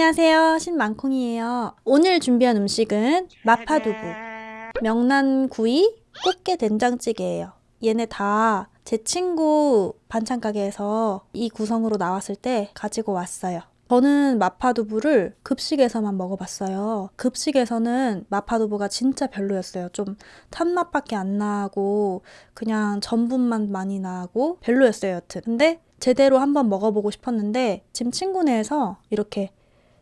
안녕하세요 신만콩이에요 오늘 준비한 음식은 마파두부 명란구이 꽃게 된장찌개예요 얘네 다 제 친구 반찬 가게에서 이 구성으로 나왔을 때 가지고 왔어요 저는 마파두부를 급식에서만 먹어봤어요. 급식에서는 마파두부가 진짜 별로였어요. 좀 탄맛밖에 안 나고 그냥 전분만 많이 나고 별로였어요. 여튼. 근데 제대로 한번 먹어보고 싶었는데 지금 친구 네에서 이렇게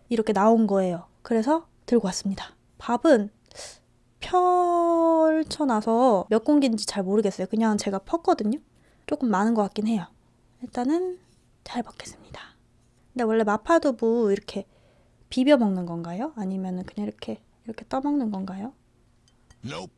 이렇게 나온 거예요. 그래서 들고 왔습니다. 밥은 펼쳐놔서 몇 공기인지 잘 모르겠어요. 그냥 제가 펐거든요. 조금 많은 것 같긴 해요. 일단은 잘 먹겠습니다. 근데 원래 마파두부 이렇게 비벼 먹는 건가요? 아니면 그냥 이렇게 이렇게 떠먹는 건가요? Nope.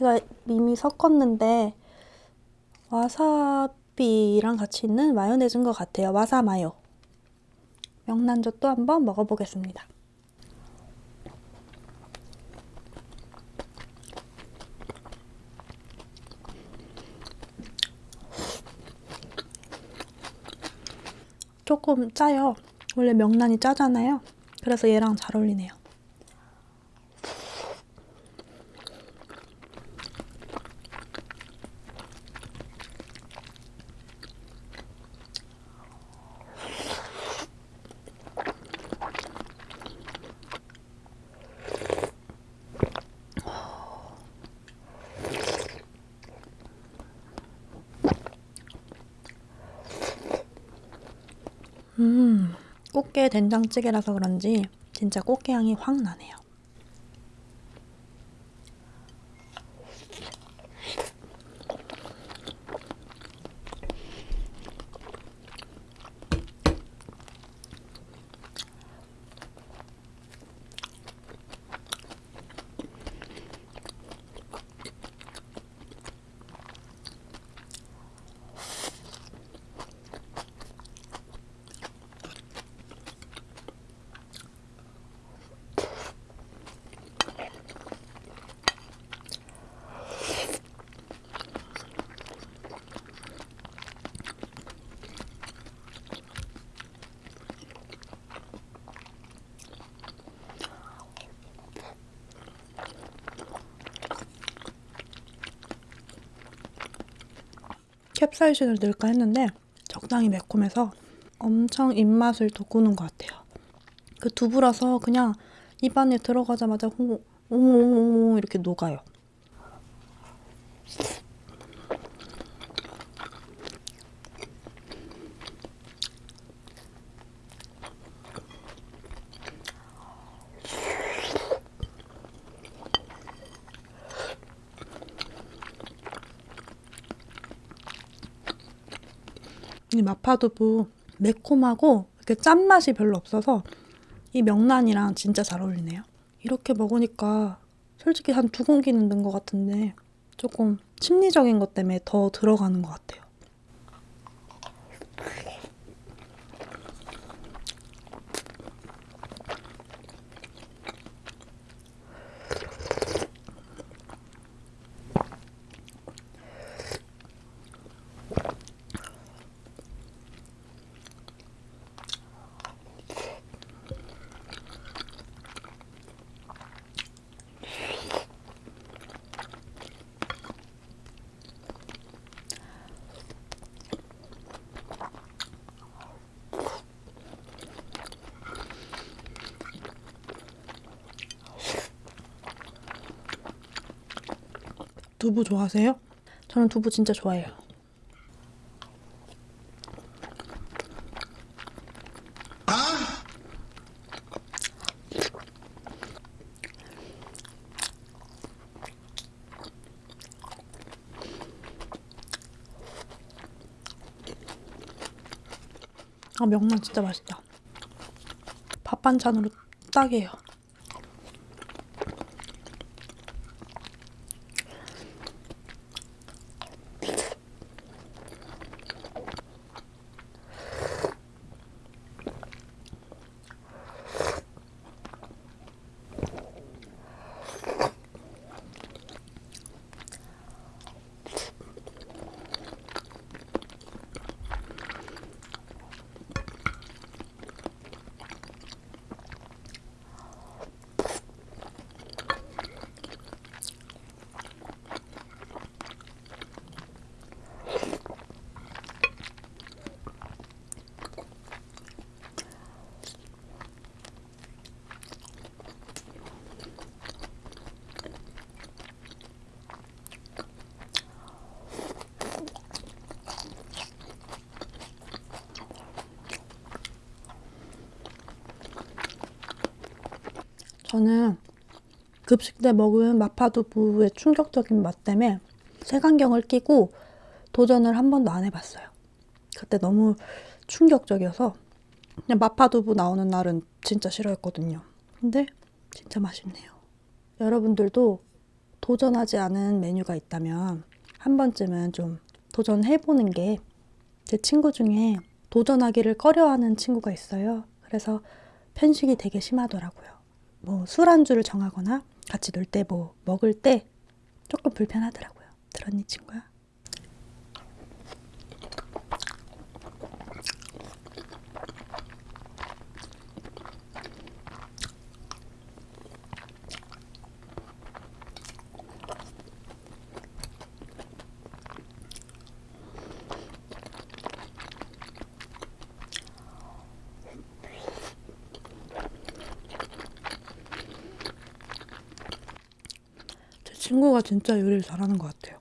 제가 이미 섞었는데 와사비랑 같이 있는 마요네즈인 것 같아요. 와사마요. 명란젓도 한번 먹어보겠습니다. 조금 짜요. 원래 명란이 짜잖아요. 그래서 얘랑 잘 어울리네요. 음, 꽃게 된장찌개라서 그런지 진짜 꽃게 향이 확 나네요. 캡사이신을 넣을까 했는데 적당히 매콤해서 엄청 입맛을 돋구는 것 같아요. 그 두부라서 그냥 입안에 들어가자마자 홍 홍 홍 홍 이렇게 녹아요. 이 마파두부 매콤하고 이렇게 짠맛이 별로 없어서 이 명란이랑 진짜 잘 어울리네요. 이렇게 먹으니까 솔직히 한 두 공기는 넣은 것 같은데 조금 심리적인 것 때문에 더 들어가는 것 같아요. 두부 좋아하세요? 저는 두부 진짜 좋아해요. 아 명란 진짜 맛있다. 밥 반찬으로 딱이에요. 저는 급식 때 먹은 마파두부의 충격적인 맛 때문에 색안경을 끼고 도전을 한 번도 안 해봤어요. 그때 너무 충격적이어서 그냥 마파두부 나오는 날은 진짜 싫어했거든요. 근데 진짜 맛있네요. 여러분들도 도전하지 않은 메뉴가 있다면 한 번쯤은 좀 도전해보는 게 제 친구 중에 도전하기를 꺼려하는 친구가 있어요. 그래서 편식이 되게 심하더라고요. 뭐 술안주를 정하거나 같이 놀 때 뭐 먹을 때 조금 불편하더라고요. 들었니 친구야? 제 친구가 진짜 요리를 잘하는 것 같아요.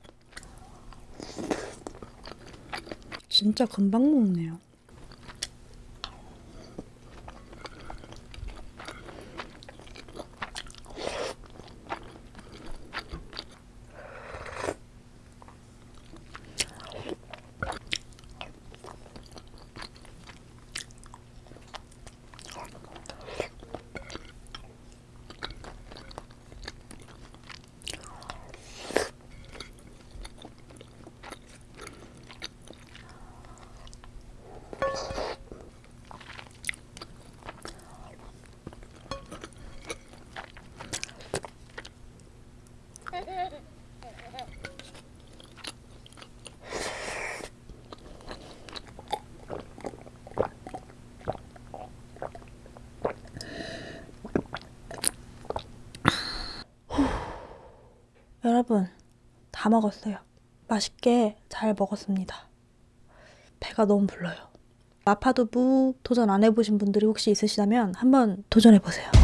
진짜 금방 먹네요. 여러분, 다 먹었어요. 맛있게 잘 먹었습니다. 배가 너무 불러요. 마파두부 도전 안 해보신 분들이 혹시 있으시다면 한번 도전해보세요.